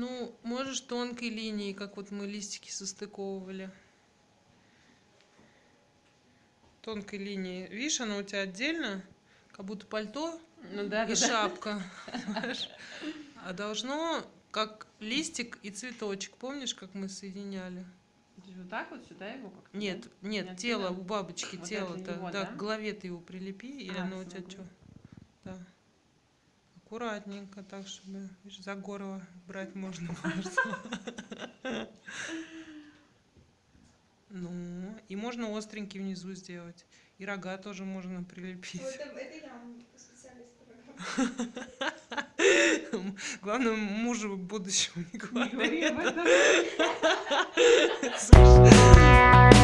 Ну, можешь тонкой линией, как вот мы листики состыковывали. Тонкой линией. Видишь, она у тебя отдельно, как будто пальто Ну да, и да, шапка. А должно как листик и цветочек. Помнишь, как мы соединяли? Вот так вот сюда его как-то? Нет, нет, Не тело у бабочки, Вот тело-то. да, да? к голове ты его прилепи, или А, оно у тебя что? Да. Аккуратненько, так, чтобы видишь, за горло брать можно. Ну, и можно остренький внизу сделать. И рога тоже можно прилепить. Вот это, я специалист. Главное, мужу будущему не Не говори.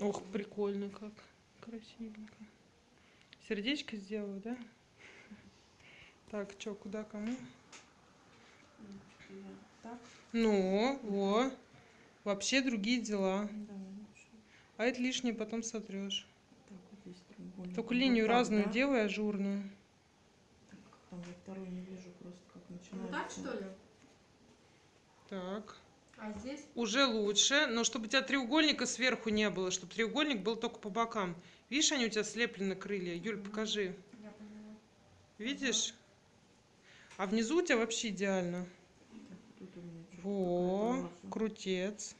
Ох, прикольно как. Красивенько. Сердечко сделаю, да? Так, что, куда, кому? Так, Ну, во. Вообще другие дела. А это лишнее потом сотрешь. Так, вот. Только Вот линию так, разную да? делай, ажурную. Так, там я второй не вижу просто, как Вот начинается. так что ли? Так. А здесь? Уже лучше, но чтобы у тебя треугольника сверху не было, чтобы треугольник был только по бокам. Видишь, они у тебя слеплены крылья? Юль, покажи. Я поняла. Видишь? А внизу у тебя вообще идеально. Во, крутец.